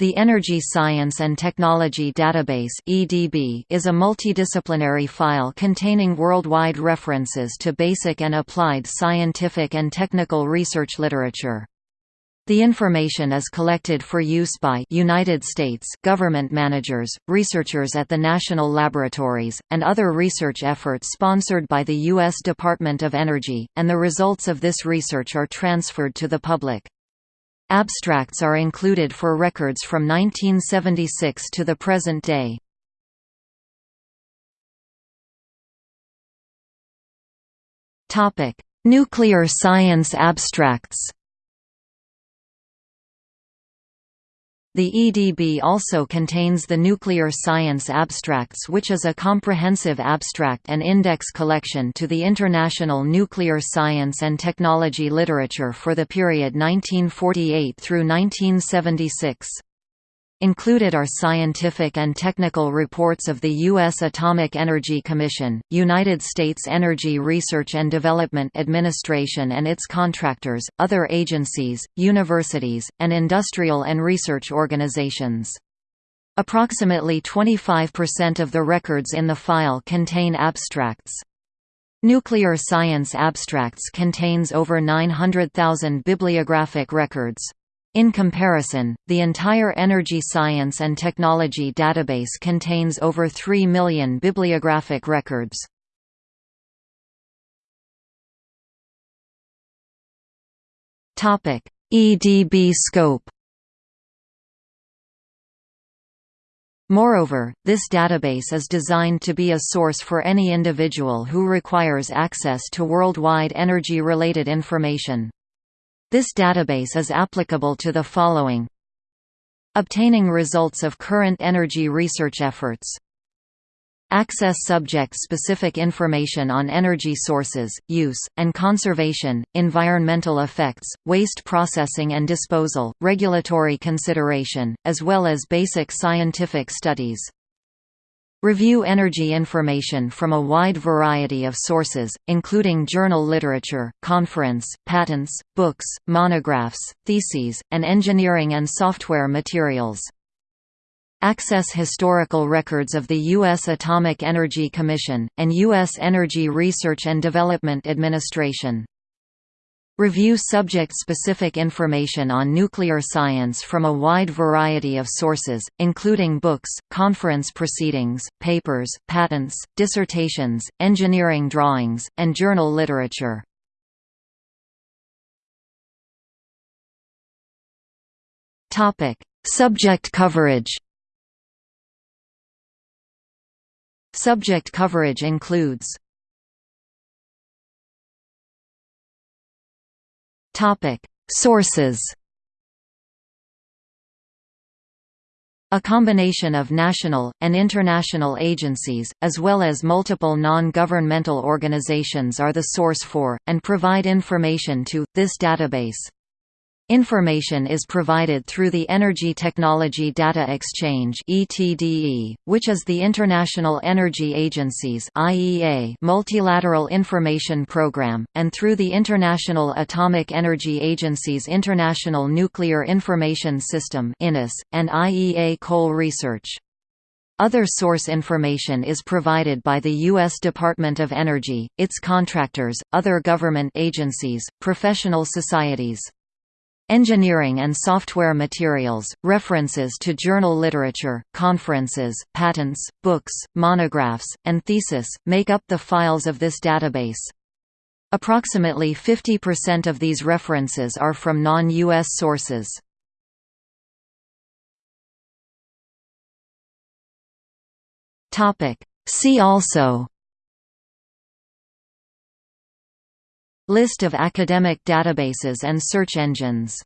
The Energy Science and Technology Database is a multidisciplinary file containing worldwide references to basic and applied scientific and technical research literature. The information is collected for use by United States government managers, researchers at the national laboratories, and other research efforts sponsored by the U.S. Department of Energy, and the results of this research are transferred to the public. Abstracts are included for records from 1976 to the present day. Nuclear science abstracts The EDB also contains the Nuclear Science Abstracts which is a comprehensive abstract and index collection to the international nuclear science and technology literature for the period 1948 through 1976. Included are scientific and technical reports of the U.S. Atomic Energy Commission, United States Energy Research and Development Administration and its contractors, other agencies, universities, and industrial and research organizations. Approximately 25% of the records in the file contain abstracts. Nuclear Science Abstracts contains over 900,000 bibliographic records. In comparison, the entire Energy Science and Technology database contains over 3 million bibliographic records. EDB scope Moreover, this database is designed to be a source for any individual who requires access to worldwide energy-related information. This database is applicable to the following Obtaining results of current energy research efforts Access subject-specific information on energy sources, use, and conservation, environmental effects, waste processing and disposal, regulatory consideration, as well as basic scientific studies. Review energy information from a wide variety of sources, including journal literature, conference, patents, books, monographs, theses, and engineering and software materials. Access historical records of the U.S. Atomic Energy Commission, and U.S. Energy Research and Development Administration. Review subject-specific information on nuclear science from a wide variety of sources, including books, conference proceedings, papers, patents, dissertations, engineering drawings, and journal literature. Subject coverage Subject coverage includes Topic: Sources. A combination of national, and international agencies, as well as multiple non-governmental organizations are the source for, and provide information to, this database. Information is provided through the Energy Technology Data Exchange which is the International Energy Agency's multilateral information program, and through the International Atomic Energy Agency's International Nuclear Information System and IEA Coal Research. Other source information is provided by the U.S. Department of Energy, its contractors, other government agencies, professional societies. Engineering and software materials, references to journal literature, conferences, patents, books, monographs, and thesis, make up the files of this database. Approximately 50% of these references are from non-U.S. sources. See also List of academic databases and search engines